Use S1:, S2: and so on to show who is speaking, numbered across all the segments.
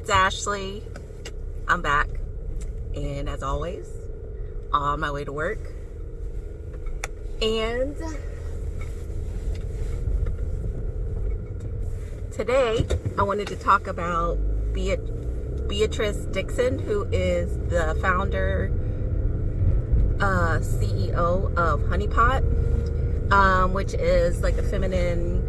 S1: It's Ashley. I'm back. And as always, on my way to work. And today I wanted to talk about Beatrice Dixon, who is the founder, uh, CEO of Honeypot, um, which is like a feminine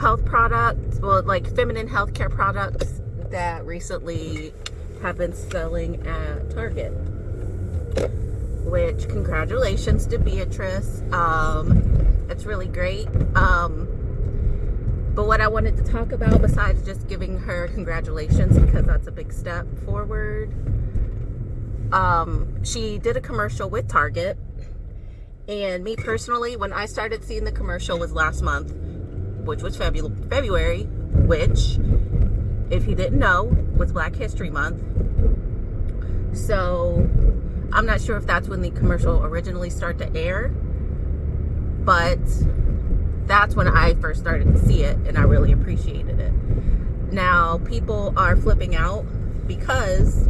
S1: health product, well, like feminine healthcare products that recently have been selling at Target. Which, congratulations to Beatrice. Um, it's really great. Um, but what I wanted to talk about, besides just giving her congratulations, because that's a big step forward, um, she did a commercial with Target. And me personally, when I started seeing the commercial was last month which was February, which, if you didn't know, was Black History Month. So, I'm not sure if that's when the commercial originally started to air, but that's when I first started to see it and I really appreciated it. Now, people are flipping out because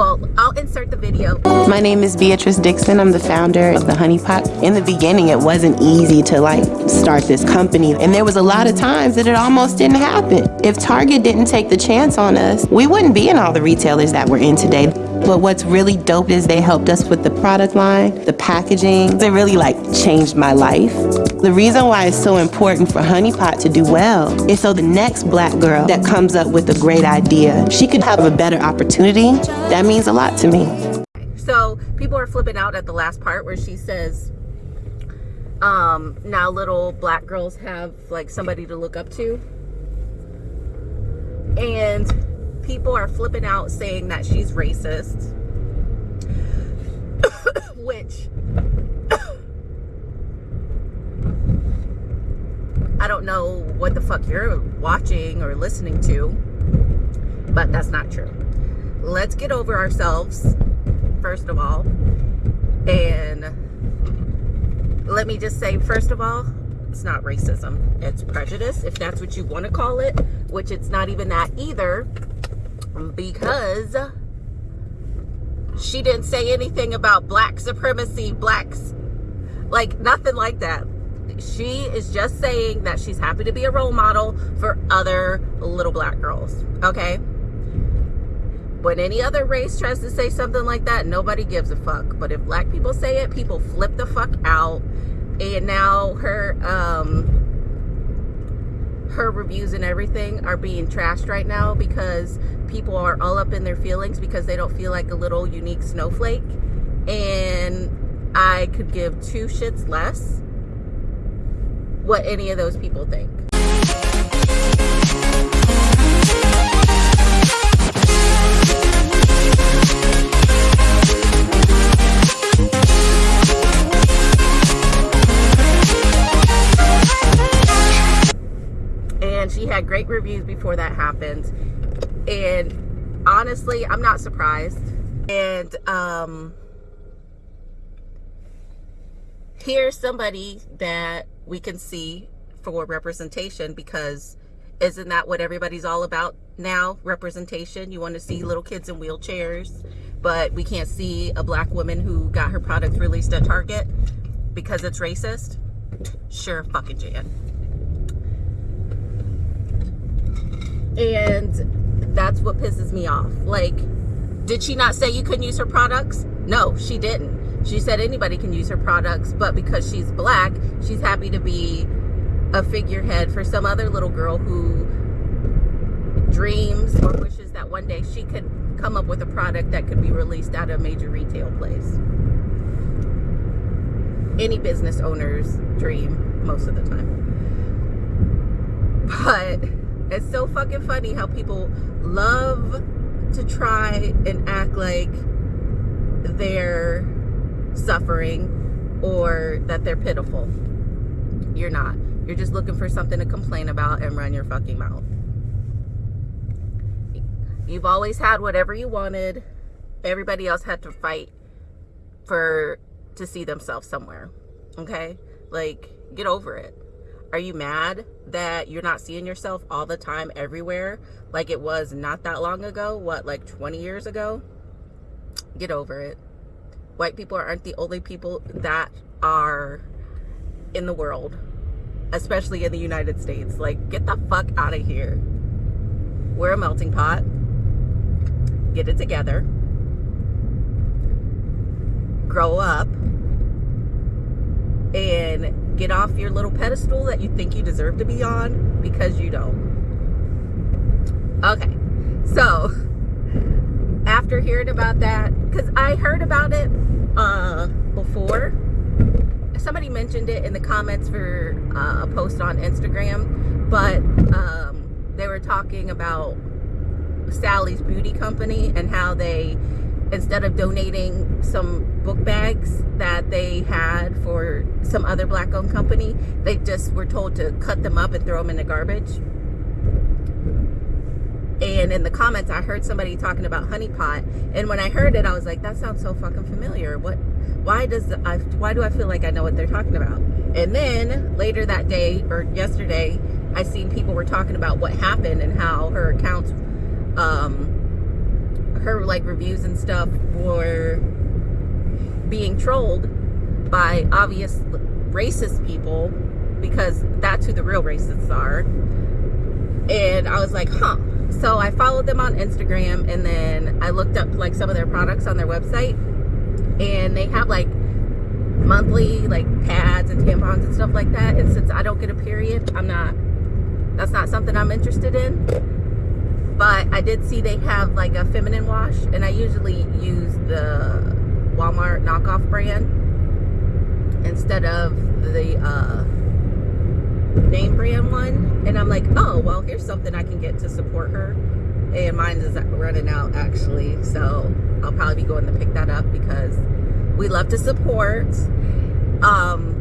S1: well, I'll insert the video.
S2: My name is Beatrice Dixon. I'm the founder of the Honeypot. In the beginning, it wasn't easy to like start this company. And there was a lot of times that it almost didn't happen. If Target didn't take the chance on us, we wouldn't be in all the retailers that we're in today. But what's really dope is they helped us with the product line, the packaging. It really like changed my life. The reason why it's so important for Honeypot to do well is so the next black girl that comes up with a great idea, she could have a better opportunity. That means a lot to me.
S1: So people are flipping out at the last part where she says, um, now little black girls have like somebody to look up to. And people are flipping out saying that she's racist. Which I don't know what the fuck you're watching or listening to, but that's not true. Let's get over ourselves, first of all. And let me just say, first of all, it's not racism. It's prejudice, if that's what you want to call it, which it's not even that either because she didn't say anything about black supremacy, blacks, like nothing like that. She is just saying that she's happy to be a role model for other little black girls, okay? When any other race tries to say something like that, nobody gives a fuck. But if black people say it, people flip the fuck out. And now her, um, reviews and everything are being trashed right now because people are all up in their feelings because they don't feel like a little unique snowflake and I could give two shits less what any of those people think. Before that happened. And honestly i'm not surprised. And um here's somebody that we can see for representation because isn't that what everybody's all about now? Representation. You want to see little kids in wheelchairs but we can't see a black woman who got her product released at target because it's racist? Sure fucking jan and that's what pisses me off. Like did she not say you couldn't use her products? No she didn't. She said anybody can use her products but because she's black she's happy to be a figurehead for some other little girl who dreams or wishes that one day she could come up with a product that could be released at a major retail place. Any business owner's dream most of the time. But it's so fucking funny how people love to try and act like they're suffering or that they're pitiful. You're not. You're just looking for something to complain about and run your fucking mouth. You've always had whatever you wanted. Everybody else had to fight for to see themselves somewhere. Okay? Like, get over it. Are you mad that you're not seeing yourself all the time everywhere like it was not that long ago? What, like 20 years ago? Get over it. White people aren't the only people that are in the world, especially in the United States. Like, get the fuck out of here. We're a melting pot. Get it together. Grow up and get off your little pedestal that you think you deserve to be on because you don't. Okay, so after hearing about that, because I heard about it uh, before, somebody mentioned it in the comments for uh, a post on Instagram, but um, they were talking about Sally's Beauty Company and how they instead of donating some book bags that they had for some other black owned company, they just were told to cut them up and throw them in the garbage. And in the comments, I heard somebody talking about honeypot. and when I heard it, I was like, "That sounds so fucking familiar. What? Why does I? Why do I feel like I know what they're talking about?" And then later that day or yesterday, I seen people were talking about what happened and how her accounts um, her like reviews and stuff were being trolled by obvious racist people because that's who the real racists are. And I was like, huh. So I followed them on Instagram and then I looked up like some of their products on their website and they have like monthly like pads and tampons and stuff like that. And since I don't get a period, I'm not, that's not something I'm interested in but I did see they have like a feminine wash and I usually use the Walmart knockoff brand instead of the uh, name brand one and I'm like oh well here's something I can get to support her and mine is running out actually so I'll probably be going to pick that up because we love to support um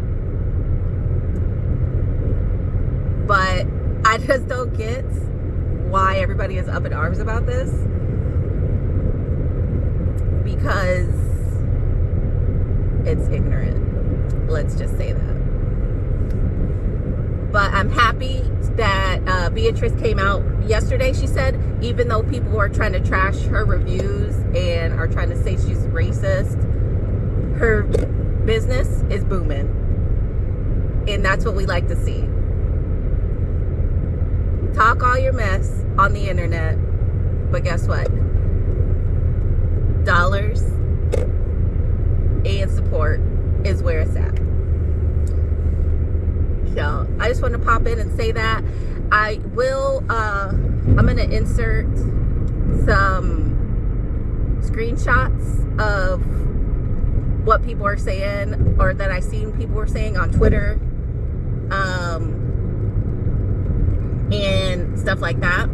S1: but I just don't get why everybody is up in arms about this. Because it's ignorant. Let's just say that. But I'm happy that uh, Beatrice came out yesterday she said even though people are trying to trash her reviews and are trying to say she's racist her business is booming. And that's what we like to see talk all your mess on the internet, but guess what? Dollars and support is where it's at. So I just want to pop in and say that. I will, uh, I'm going to insert some screenshots of what people are saying or that I've seen people were saying on Twitter. Um, and stuff like that.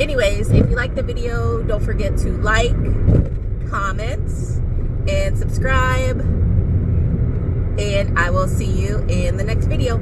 S1: Anyways if you like the video don't forget to like comment and subscribe. And I will see you in the next video